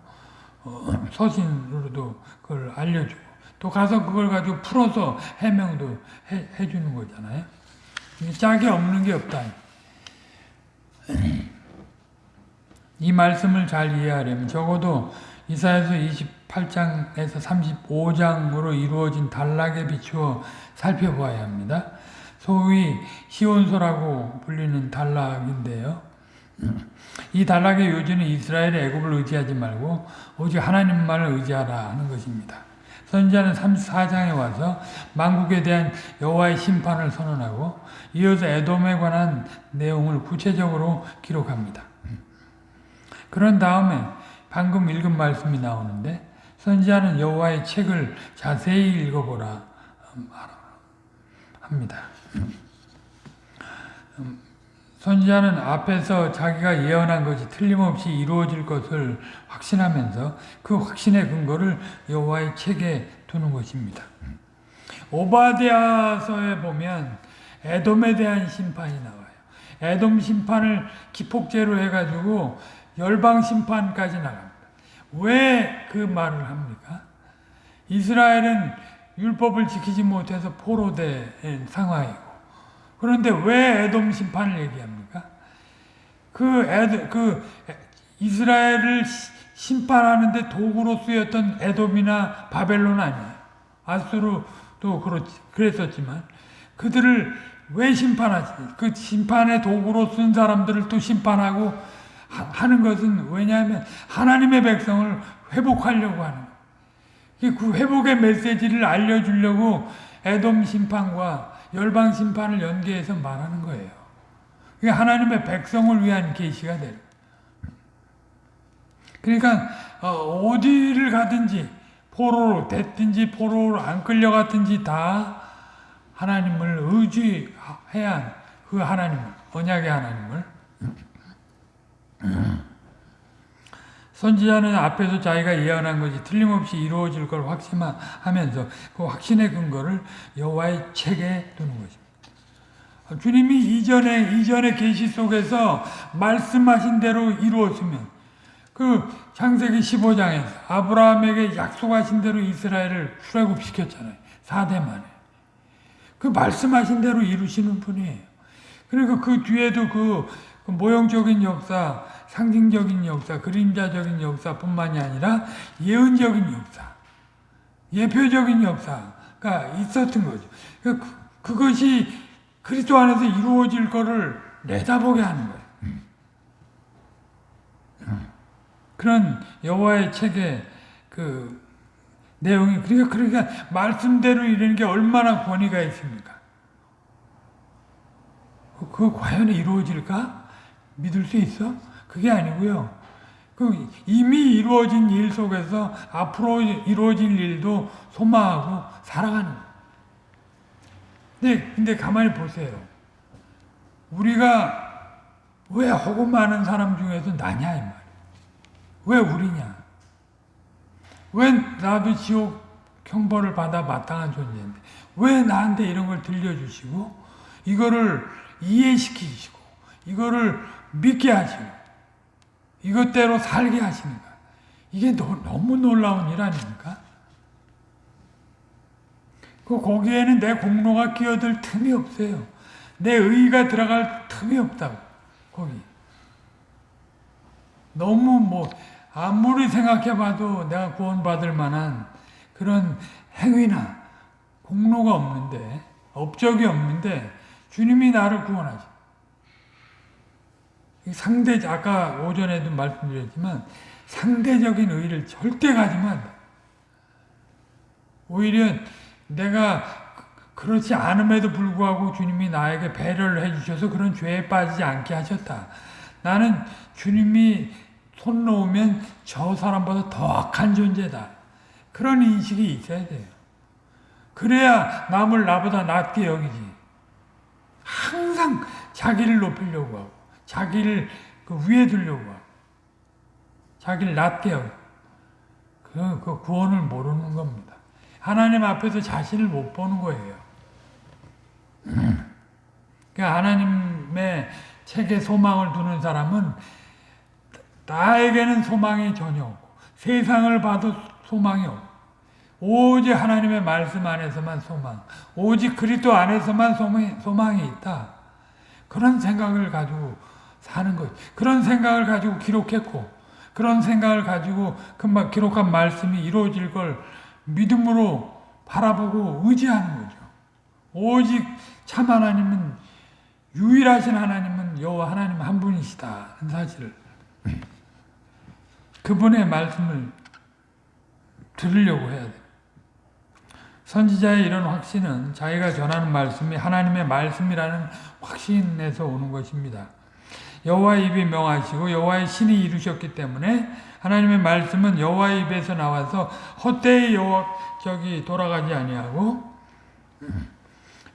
어, 서신으로도 그걸 알려주고 또 가서 그걸 가지고 풀어서 해명도 해, 해주는 거잖아요. 짝이 없는 게 없다. 이 말씀을 잘 이해하려면 적어도 이사야서 28장에서 35장으로 이루어진 단락에 비추어 살펴봐야 합니다. 소위 시온서라고 불리는 단락인데요. 이 단락의 요지는 이스라엘의 애굽을 의지하지 말고 오직 하나님만을 의지하라 하는 것입니다. 선지자는 34장에 와서 만국에 대한 여호와의 심판을 선언하고 이어서 에돔에 관한 내용을 구체적으로 기록합니다. 그런 다음에 방금 읽은 말씀이 나오는데 선지자는 여호와의 책을 자세히 읽어보라 음, 합니다. 음, 선지자는 앞에서 자기가 예언한 것이 틀림없이 이루어질 것을 확신하면서 그 확신의 근거를 여호와의 책에 두는 것입니다. 오바댜서에 보면 에돔에 대한 심판이 나와요. 에돔 심판을 기폭제로 해가지고 열방 심판까지 나갑니다. 왜 그 말을 합니까? 이스라엘은 율법을 지키지 못해서 포로된 상황이고 그런데 왜 에돔 심판을 얘기합니까? 그 에드, 그 이스라엘을 심판하는데 도구로 쓰였던 에돔이나 바벨론 아니에요. 아수르도 그렇 그랬었지만 그들을 왜 심판하지? 그 심판의 도구로 쓴 사람들을 또 심판하고 하 는 것은 왜냐하면 하나님의 백성을 회복하려고 하는. 그 회복의 메시지를 알려주려고 에돔 심판과 열방 심판을 연계해서 말하는 거예요. 그게 하나님의 백성을 위한 계시가 되는 그러니까 어, 디를 가든지 포로로 됐든지 포로로 안 끌려갔든지 다 하나님을 의지해야 그 하나님을 언약의 하나님을 선지자는 앞에서 자기가 예언한 것이 틀림없이 이루어질 걸 확신하면서 그 확신의 근거를 여호와의 책에 두는 것입니다. 주님이 이전에 이전의 계시 속에서 말씀하신 대로 이루었으면 그 창세기 15장에서 아브라함에게 약속하신 대로 이스라엘을 출애굽시켰잖아요. 4대 만에. 그 말씀하신 대로 이루시는 분이에요. 그리고 그 뒤에도 그 모형적인 역사, 상징적인 역사, 그림자적인 역사뿐만이 아니라 예언적인 역사, 예표적인 역사가 있었던 거죠. 그, 그것이 그리스도 안에서 이루어질 것을 내다보게 하는 거예요. 그런 여호와의 책의 그 내용이 그러니까 그러니까 말씀대로 이르는 게 얼마나 권위가 있습니까? 그, 그 과연 이루어질까? 믿을 수 있어? 그게 아니고요. 그 이미 이루어진 일 속에서 앞으로 이루어질 일도 소망하고 살아가는 근데, 근데 가만히 보세요. 우리가 왜 허구 많은 사람 중에서 나냐, 이 말이야. 왜 우리냐? 왜 나도 지옥 형벌을 받아 마땅한 존재인데, 왜 나한테 이런 걸 들려주시고, 이거를 이해시키시고, 이거를 믿게 하시고 이것대로 살게 하시는 거 이게 너, 무 놀라운 일 아닙니까? 그 거기에는 내 공로가 끼어들 틈이 없어요. 내 의가 들어갈 틈이 없다고 거기. 너무 뭐 아무리 생각해봐도 내가 구원받을 만한 그런 행위나 공로가 없는데 업적이 없는데 주님이 나를 구원하시. 상대, 아까 오전에도 말씀드렸지만 상대적인 의의를 절대 가지면. 오히려 내가 그렇지 않음에도 불구하고 주님이 나에게 배려를 해주셔서 그런 죄에 빠지지 않게 하셨다. 나는 주님이 손 놓으면 저 사람보다 더 악한 존재다. 그런 인식이 있어야 돼요. 그래야 남을 나보다 낫게 여기지. 항상 자기를 높이려고 하고. 자기를 그 위에 두려고 자기를 낮게 하고 그, 그 구원을 모르는 겁니다. 하나님 앞에서 자신을 못 보는 거예요. 그 하나님의 책에 소망을 두는 사람은 나에게는 소망이 전혀 없고 세상을 봐도 소망이 없고 오직 하나님의 말씀 안에서만 소망, 오직 그리스도 안에서만 소망이 있다. 그런 생각을 가지고 사는 것. 그런 생각을 가지고 기록했고, 그런 생각을 가지고 그 기록한 말씀이 이루어질 걸 믿음으로 바라보고 의지하는 거죠. 오직 참 하나님은 유일하신 하나님은 여호와 하나님 한 분이시다. 는 사실을 그분의 말씀을 들으려고 해야 돼. 선지자의 이런 확신은 자기가 전하는 말씀이 하나님의 말씀이라는 확신에서 오는 것입니다. 여호와의 입이 명하시고 여호와의 신이 이루셨기 때문에 하나님의 말씀은 여호와의 입에서 나와서 헛되이 여호와 저기 돌아가지 아니하고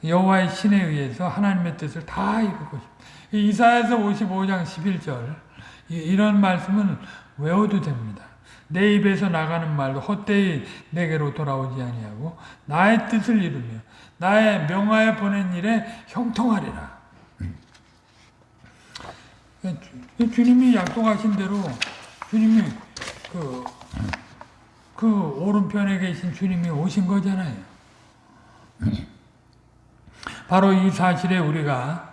여호와의 신에 의해서 하나님의 뜻을 다 이룰 것입니다. 이사야서 55장 11절 이런 말씀은 외워도 됩니다. 내 입에서 나가는 말도 헛되이 내게로 돌아오지 아니하고 나의 뜻을 이루며 나의 명하에 보낸 일에 형통하리라. 주님이 약속하신 대로 주님이 그, 그 오른편에 계신 주님이 오신 거잖아요. 바로 이 사실에 우리가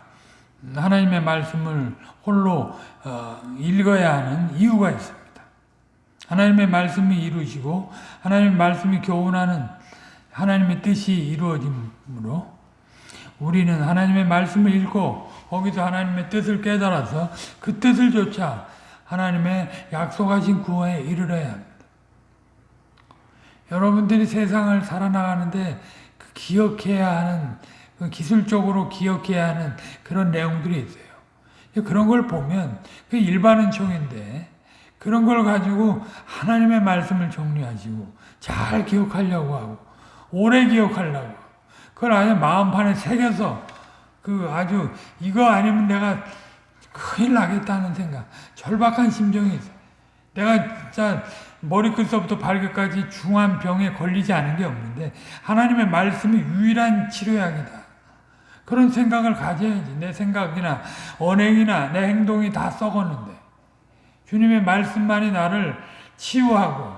하나님의 말씀을 홀로 어, 읽어야 하는 이유가 있습니다. 하나님의 말씀이 이루시고 하나님의 말씀이 교훈하는 하나님의 뜻이 이루어짐으로 우리는 하나님의 말씀을 읽고 거기서 하나님의 뜻을 깨달아서 그 뜻을 조차 하나님의 약속하신 구원에 이르러야 합니다. 여러분들이 세상을 살아나가는데 그 기억해야 하는 그 기술적으로 기억해야 하는 그런 내용들이 있어요. 그런 걸 보면 그 일반은 총인데 그런 걸 가지고 하나님의 말씀을 정리하시고 잘 기억하려고 하고 오래 기억하려고 그걸 아주 마음판에 새겨서 그 아주 이거 아니면 내가 큰일 나겠다는 생각 절박한 심정이 있어요. 내가 진짜 머리끝서부터 발끝까지 중한 병에 걸리지 않은 게 없는데 하나님의 말씀이 유일한 치료약이다. 그런 생각을 가져야지. 내 생각이나 언행이나 내 행동이 다 썩었는데 주님의 말씀만이 나를 치유하고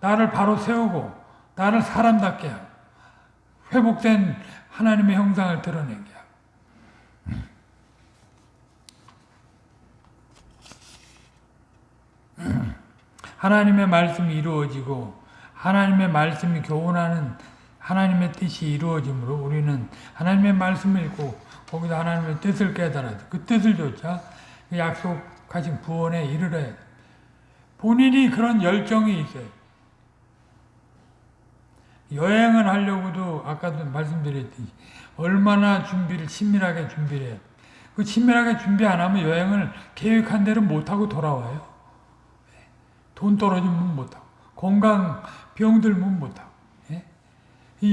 나를 바로 세우고 나를 사람답게 하고 회복된 하나님의 형상을 드러내게 하고 하나님의 말씀이 이루어지고 하나님의 말씀이 교훈하는 하나님의 뜻이 이루어지므로 우리는 하나님의 말씀을 읽고 거기서 하나님의 뜻을 깨달아서 그 뜻을 조차 그 약속 가진 구원에 돼. 본인이 그런 열정이 있어요. 여행을 하려고도 아까도 말씀드렸듯이 얼마나 준비를 친밀하게 준비를 해야 그 친밀하게 준비 안 하면 여행을 계획한 대로 못하고 돌아와요. 돈 떨어지면 못하고 건강 병 들면 못하고 예?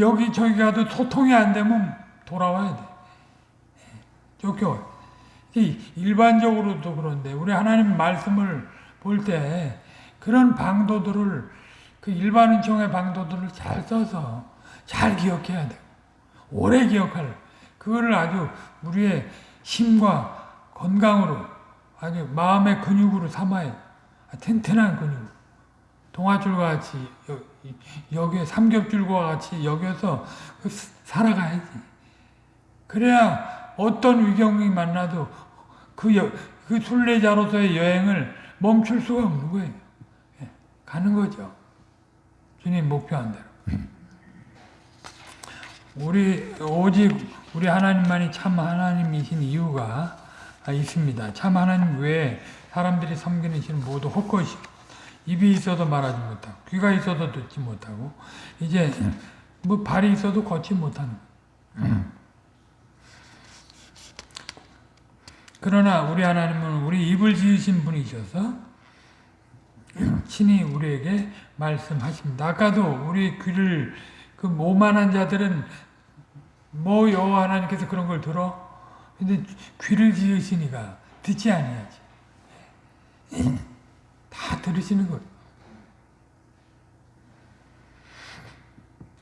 여기 저기 가도 소통이 안 되면 돌아와야 돼. 쫓겨와요. 일반적으로도 그런데 우리 하나님 말씀을 볼 때 그런 방도들을 그 일반은총의 방도들을 잘 써서 잘 기억해야 되고 오래 기억할 그거를 아주 우리의 힘과 건강으로 아주 마음의 근육으로 삼아야 튼튼한 근육 동아줄과 같이 여기에 삼겹줄과 같이 여기서 그 살아가야지 그래야 어떤 위경이 만나도 그, 여, 그 순례자로서의 여행을 멈출 수가 없는 거예요. 예, 가는 거죠. 주님 목표한 대로. 우리 오직 우리 하나님만이 참 하나님이신 이유가 있습니다. 참 하나님 외에 사람들이 섬기는 신은 모두 헛것이 입이 있어도 말하지 못하고 귀가 있어도 듣지 못하고 이제 뭐 발이 있어도 걷지 못하는 그러나 우리 하나님은 우리 입을 지으신 분이셔서 친히 우리에게 말씀하십니다. 아까도 우리 귀를 그 모만한 자들은 뭐 여호와 하나님께서 그런 걸 들어? 근데 귀를 지으시니까 듣지 아니하지. 다 들으시는 거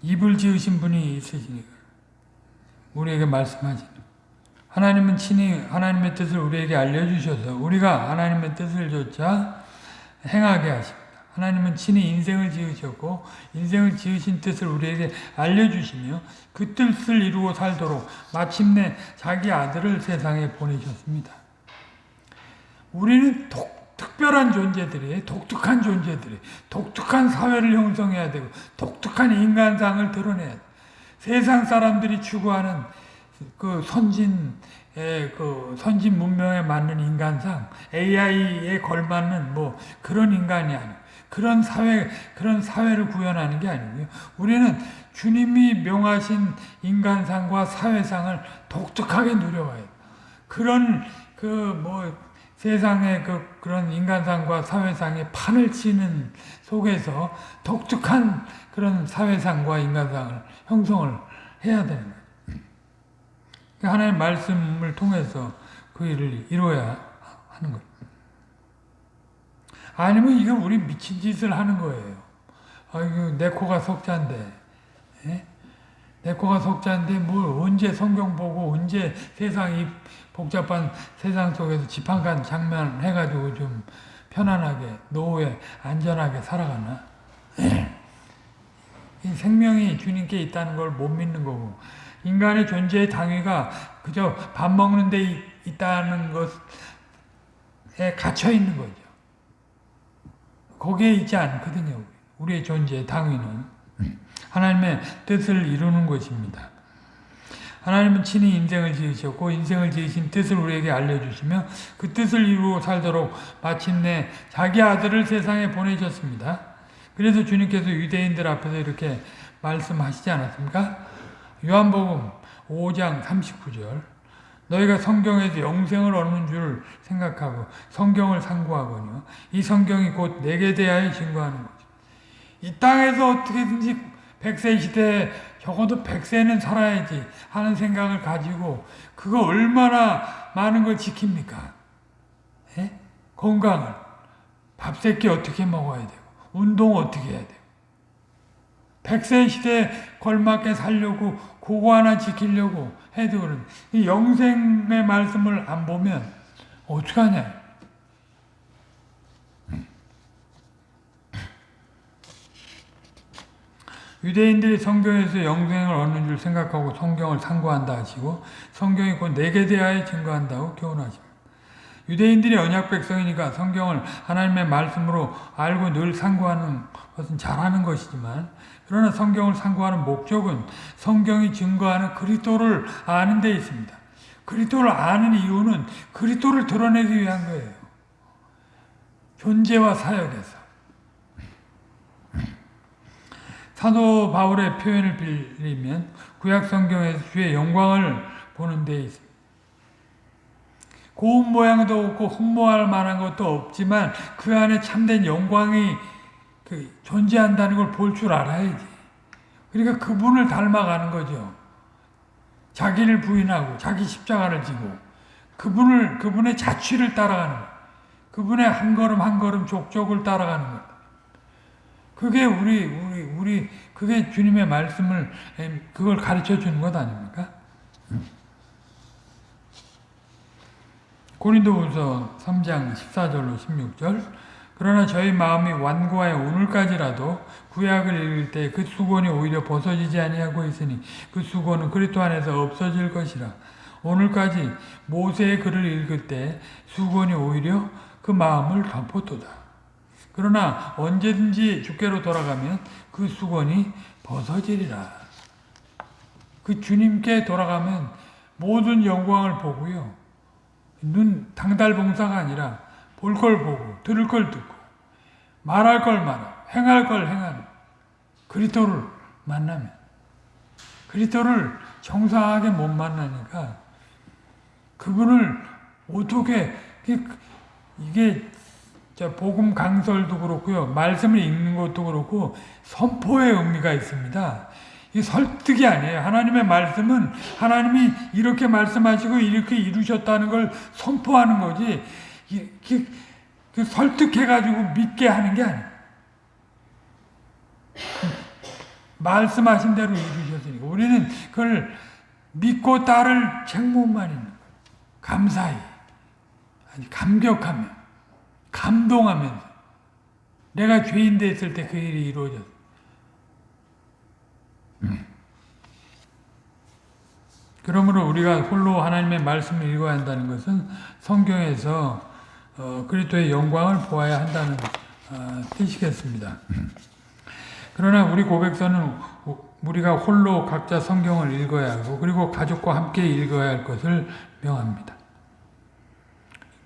입을 지으신 분이 있으시니까 우리에게 말씀하시는 하나님은 친히 하나님의 뜻을 우리에게 알려주셔서 우리가 하나님의 뜻을 조차 행하게 하십니다. 하나님은 친히 인생을 지으셨고 인생을 지으신 뜻을 우리에게 알려주시며 그 뜻을 이루고 살도록 마침내 자기 아들을 세상에 보내셨습니다. 우리는 독, 특별한 존재들이 독특한 존재들이 독특한 사회를 형성해야 되고 독특한 인간상을 드러내야 돼. 세상 사람들이 추구하는 그 선진 그 선진 문명에 맞는 인간상, AI에 걸맞는 뭐 그런 인간이 아니고 그런 사회 그런 사회를 구현하는 게 아니고요. 우리는 주님이 명하신 인간상과 사회상을 독특하게 누려와요. 그런 그뭐 세상의 그 그런 인간상과 사회상의 판을 치는 속에서 독특한 그런 사회상과 인간상을 형성을 해야 되는 거예요. 하나님의 말씀을 통해서 그 일을 이루어야 하는 거예요. 아니면 이거 우리 미친 짓을 하는 거예요. 아이고, 내 코가 석자인데, 예? 내 코가 석자인데 뭘 언제 성경 보고 언제 세상 이 복잡한 세상 속에서 지팡간 장면 해가지고 좀 편안하게 노후에 안전하게 살아가나? 예. 생명이 주님께 있다는 걸 못 믿는 거고 인간의 존재의 당위가 그저 밥 먹는 데 있다는 것에 갇혀 있는 거죠. 거기에 있지 않거든요. 우리의 존재의 당위는 하나님의 뜻을 이루는 것입니다. 하나님은 친히 인생을 지으셨고 인생을 지으신 뜻을 우리에게 알려주시며 그 뜻을 이루고 살도록 마침내 자기 아들을 세상에 보내셨습니다. 그래서 주님께서 유대인들 앞에서 이렇게 말씀하시지 않았습니까? 요한복음 5장 39절 너희가 성경에서 영생을 얻는 줄 생각하고 성경을 상고하거니와 이 성경이 곧 내게 대하여 증거하는 거죠. 이 땅에서 어떻게든지 백세 시대에 적어도 백세는 살아야지 하는 생각을 가지고 그거 얼마나 많은 걸 지킵니까? 예? 건강을 밥 새끼 어떻게 먹어야 되고 운동 어떻게 해야 되고 백세 시대에 걸맞게 살려고 그거 하나 지키려고 해도 그런 이 영생의 말씀을 안 보면 어떡하냐 유대인들이 성경에서 영생을 얻는 줄 생각하고 성경을 상고한다 하시고 성경이 곧 내게 대하여 증거한다고 교훈하십니다. 유대인들이 언약 백성이니까 성경을 하나님의 말씀으로 알고 늘 상고하는 것은 잘하는 것이지만 그러나 성경을 상고하는 목적은 성경이 증거하는 그리스도를 아는 데 있습니다. 그리스도를 아는 이유는 그리스도를 드러내기 위한 거예요. 존재와 사역에서. 사도 바울의 표현을 빌리면 구약 성경에서 주의 영광을 보는 데 있습니다. 고운 모양도 없고 흠모할 만한 것도 없지만 그 안에 참된 영광이 그 존재한다는 걸 볼 줄 알아야지. 그러니까 그분을 닮아가는 거죠. 자기를 부인하고 자기 십자가를 지고 그분을 그분의 자취를 따라가는 거. 그분의 한 걸음 한 걸음 족족을 따라가는 것. 그게 우리 우리 우리 그게 주님의 말씀을 그걸 가르쳐 주는 것 아닙니까? 고린도후서 3장 14절로 16절 그러나 저희 마음이 완고하여 오늘까지라도 구약을 읽을 때 그 수건이 오히려 벗어지지 아니하고 있으니 그 수건은 그리스도 안에서 없어질 것이라. 오늘까지 모세의 글을 읽을 때 수건이 오히려 그 마음을 덮었도다. 그러나 언제든지 주께로 돌아가면 그 수건이 벗어지리라. 그 주님께 돌아가면 모든 영광을 보고요. 눈 당달봉사가 아니라 볼 걸 보고 들을 걸 듣고 말할 걸 말하고 행할 걸 행하는 그리스도를 만나면 그리스도를 정상하게 못 만나니까 그분을 어떻게 이게 복음 강설도 그렇고요 말씀을 읽는 것도 그렇고 선포의 의미가 있습니다. 이 설득이 아니에요. 하나님의 말씀은 하나님이 이렇게 말씀하시고 이렇게 이루셨다는 걸 선포하는 거지. 이렇게 그 설득해가지고 믿게 하는 게 아니에요. 말씀하신 대로 이루셨으니까 우리는 그걸 믿고 따를 책무만 있는 거예요. 감사히 아니 감격하며 감동하면서 내가 죄인 됐을 때 그 일이 이루어졌어. 그러므로 우리가 홀로 하나님의 말씀을 읽어야 한다는 것은 성경에서 어, 그리스도의 영광을 보아야 한다는 어, 뜻이겠습니다. 그러나 우리 고백서는 우리가 홀로 각자 성경을 읽어야 하고 그리고 가족과 함께 읽어야 할 것을 명합니다.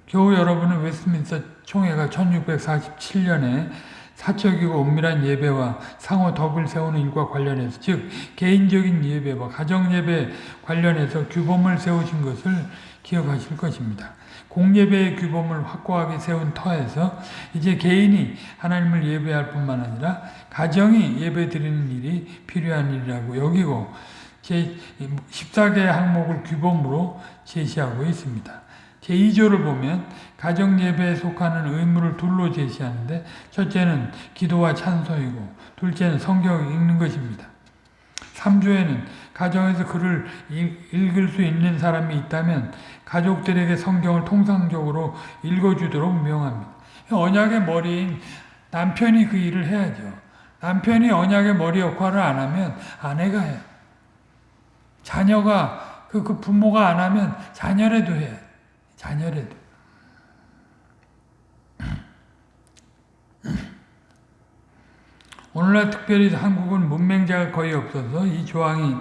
겨우 여러분은 웨스트민스터 총회가 1647년에 사적이고 엄밀한 예배와 상호 덕을 세우는 일과 관련해서 즉 개인적인 예배와 가정 예배 관련해서 규범을 세우신 것을 기억하실 것입니다. 공예배의 규범을 확고하게 세운 터에서 이제 개인이 하나님을 예배할 뿐만 아니라 가정이 예배 드리는 일이 필요한 일이라고 여기고 제 14개 항목을 규범으로 제시하고 있습니다. 제2조를 보면 가정 예배에 속하는 의무를 둘로 제시하는데 첫째는 기도와 찬송이고 둘째는 성경 읽는 것입니다. 3조에는 가정에서 글을 읽을 수 있는 사람이 있다면 가족들에게 성경을 통상적으로 읽어주도록 명합니다. 언약의 머리인 남편이 그 일을 해야죠. 남편이 언약의 머리 역할을 안 하면 아내가 해요. 자녀가 그, 그 부모가 안 하면 자녀라도 해요. 자녀라도. 오늘날 특별히 한국은 문맹자가 거의 없어서 이 조항이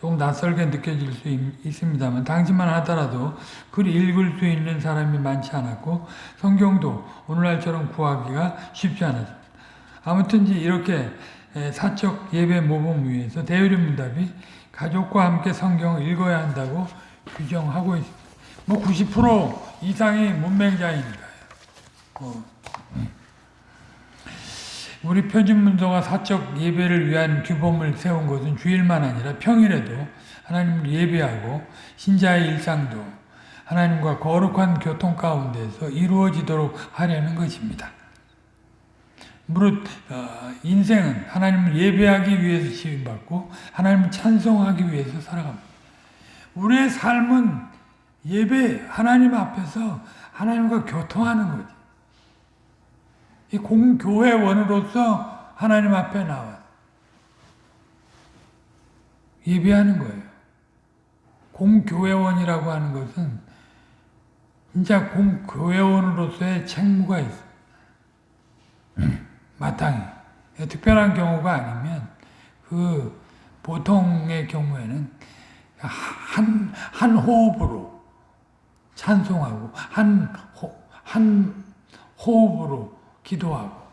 조금 낯설게 느껴질 수 있, 습니다만 당시만 하더라도 글 읽을 수 있는 사람이 많지 않았고 성경도 오늘날처럼 구하기가 쉽지 않았습니다. 아무튼 이렇게 사적 예배 모범 위에서 대유리 문답이 가족과 함께 성경을 읽어야 한다고 규정하고 있습니다. 뭐 90% 이상이 문맹자이니까요. 뭐. 우리 표준문서가 사적 예배를 위한 규범을 세운 것은 주일만 아니라 평일에도 하나님을 예배하고 신자의 일상도 하나님과 거룩한 교통 가운데서 이루어지도록 하려는 것입니다. 무릇 어, 인생은 하나님을 예배하기 위해서 지음받고 하나님을 찬송하기 위해서 살아갑니다. 우리의 삶은 예배 하나님 앞에서 하나님과 교통하는 거지. 이 공교회원으로서 하나님 앞에 나와 예배하는 거예요. 공교회원이라고 하는 것은 진짜 공교회원으로서의 책무가 있어. 마땅히. 특별한 경우가 아니면 그 보통의 경우에는 한, 한 호흡으로 찬송하고 한, 호, 한 호흡으로 기도하고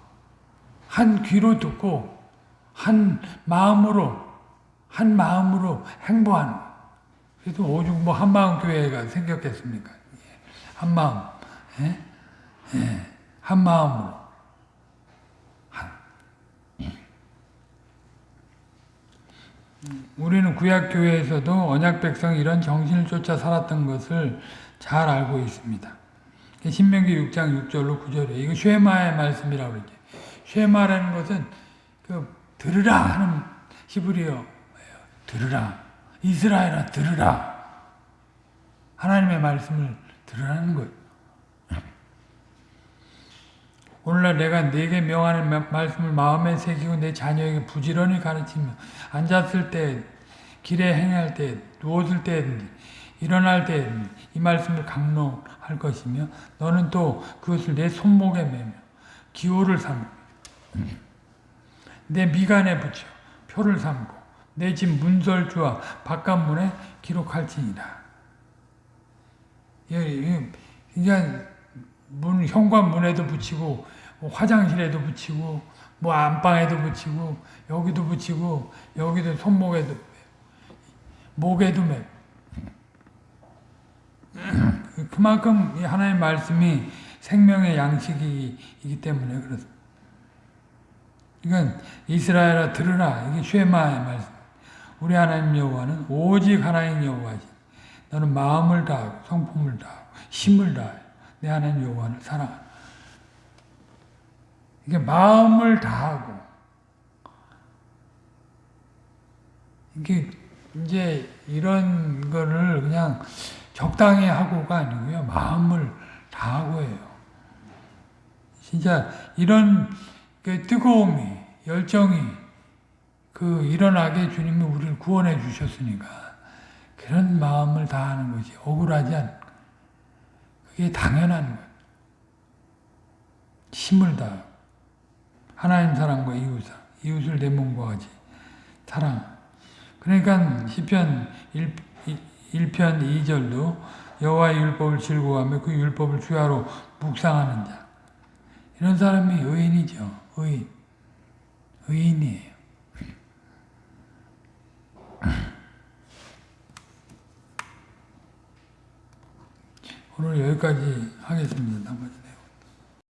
한 귀로 듣고 한 마음으로 한 마음으로 행보하는 그래서 오죽 뭐 한마음 교회가 생겼겠습니까? 예. 한 마음, 예? 예. 한 마음으로 한. 우리는 구약 교회에서도 언약 백성 이런 정신을 쫓아 살았던 것을 잘 알고 있습니다. 신명기 6장 6절로 9절에 이거 쉐마의 말씀이라고 그러죠. 쉐마라는 것은 그 들으라 하는 히브리어 들으라 이스라엘아 들으라 하나님의 말씀을 들으라는 거예요. 오늘날 내가 내게 명하는 말씀을 마음에 새기고 내 자녀에게 부지런히 가르치며 앉았을 때, 길에 행할 때, 누웠을 때, 일어날 때 이 말씀을 강론 할 것이며 너는 또 그것을 내 손목에 매며 기호를 삼고 내 미간에 붙여 표를 삼고 내 집 문설주와 바깥문에 기록할지니라. 그냥 문 현관문에도 붙이고 화장실에도 붙이고 뭐 안방에도 붙이고 여기도 붙이고 여기도 손목에도 목에도 매 그만큼 하나님의 말씀이 생명의 양식이기 때문에 그렇습니다. 이건 이스라엘아 들으라 이게 쉐마의 말씀. 우리 하나님 여호와는 오직 하나님 여호와지. 너는 마음을 다하고 성품을 다하고 힘을 다하여 내 하나님 여호와를 사랑하라. 이게 마음을 다하고 이게 이제 이런 거를 그냥 적당히 하고가 아니고요. 마음을 다하고 해요. 진짜 이런 그 뜨거움이 열정이 그 일어나게 주님이 우리를 구원해 주셨으니까 그런 마음을 다하는 것이 억울하지 않. 그게 당연한 것. 힘을 다 하나님 사랑과 이웃 사랑, 이웃을 내 몸과 같이 사랑. 그러니까 시편 1, 1편 2절도 여호와의 율법을 즐거워하며 그 율법을 주야로 묵상하는 자. 이런 사람이 의인이죠. 의인. 의인이에요. 오늘 여기까지 하겠습니다.